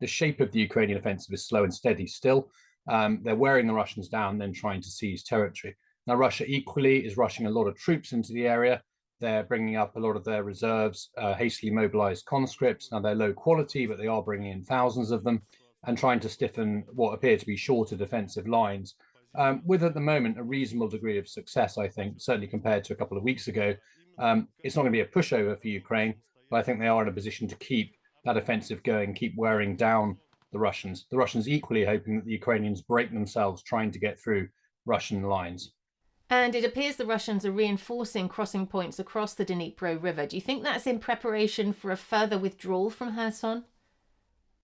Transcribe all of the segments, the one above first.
the shape of the Ukrainian offensive is slow and steady still. Um, they're wearing the Russians down, then trying to seize territory. Now, Russia equally is rushing a lot of troops into the area. They're bringing up a lot of their reserves, uh, hastily mobilized conscripts. Now, they're low quality, but they are bringing in thousands of them and trying to stiffen what appear to be shorter defensive lines. Um, with at the moment a reasonable degree of success, I think, certainly compared to a couple of weeks ago. Um, it's not going to be a pushover for Ukraine, but I think they are in a position to keep that offensive going, keep wearing down the Russians. The Russians equally hoping that the Ukrainians break themselves trying to get through Russian lines. And it appears the Russians are reinforcing crossing points across the Dnipro River. Do you think that's in preparation for a further withdrawal from Kherson?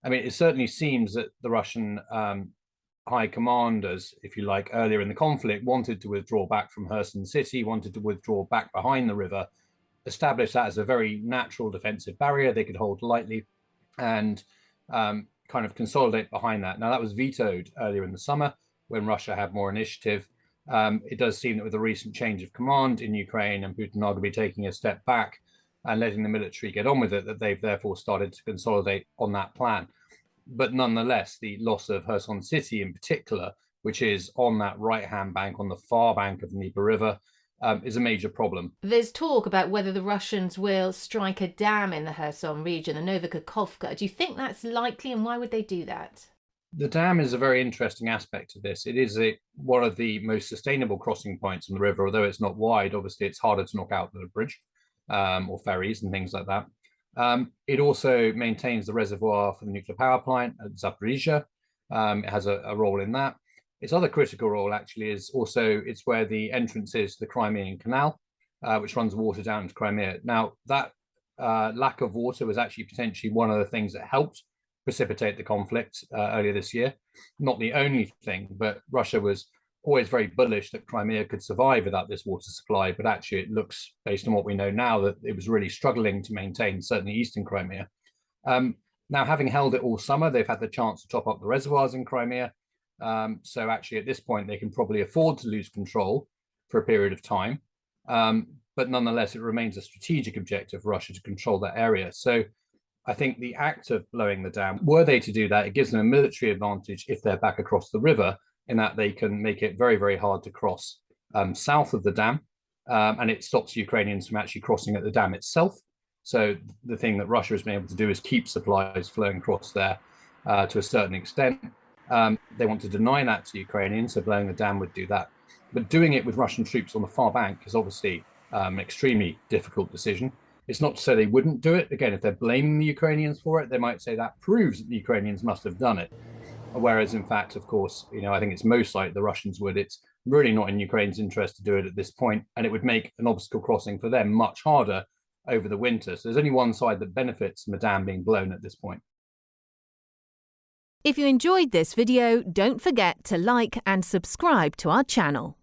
I mean, it certainly seems that the Russian um, high commanders, if you like, earlier in the conflict, wanted to withdraw back from Kherson city, wanted to withdraw back behind the river, establish that as a very natural defensive barrier they could hold lightly, and um, kind of consolidate behind that. Now, that was vetoed earlier in the summer when Russia had more initiative. Um, it does seem that with the recent change of command in Ukraine and Putin arguably taking a step back and letting the military get on with it, that they've therefore started to consolidate on that plan. But nonetheless, the loss of Kherson City in particular, which is on that right-hand bank, on the far bank of the Dnieper River, um, is a major problem. There's talk about whether the Russians will strike a dam in the Kherson region, the Novokakhovka. Do you think that's likely, and why would they do that? The dam is a very interesting aspect of this. It is a, one of the most sustainable crossing points on the river, although it's not wide. Obviously, it's harder to knock out than a bridge um, or ferries and things like that. Um, it also maintains the reservoir for the nuclear power plant at Zaporizhia. Um, it has a, a role in that. Its other critical role actually is also it's where the entrance is the Crimean Canal, uh, which runs water down into Crimea. Now that uh, lack of water was actually potentially one of the things that helped precipitate the conflict uh, earlier this year. Not the only thing, but Russia was always very bullish that Crimea could survive without this water supply. But actually, it looks, based on what we know now, that it was really struggling to maintain certainly eastern Crimea. Um, now, having held it all summer, they've had the chance to top up the reservoirs in Crimea. Um, so actually, at this point, they can probably afford to lose control for a period of time. Um, but nonetheless, it remains a strategic objective for Russia to control that area. So I think the act of blowing the dam, were they to do that, it gives them a military advantage if they're back across the river, in that they can make it very, very hard to cross um, south of the dam. Um, and it stops Ukrainians from actually crossing at the dam itself. So the thing that Russia has been able to do is keep supplies flowing across there uh, to a certain extent. Um, they want to deny that to Ukrainians, so blowing the dam would do that. But doing it with Russian troops on the far bank is obviously um, an extremely difficult decision. It's not to say they wouldn't do it. Again, if they're blaming the Ukrainians for it, they might say that proves that the Ukrainians must have done it. Whereas, in fact, of course, you know, I think it's most like the Russians would. It's really not in Ukraine's interest to do it at this point, and it would make an obstacle crossing for them much harder over the winter. So there's only one side that benefits from dam being blown at this point. If you enjoyed this video, don't forget to like and subscribe to our channel.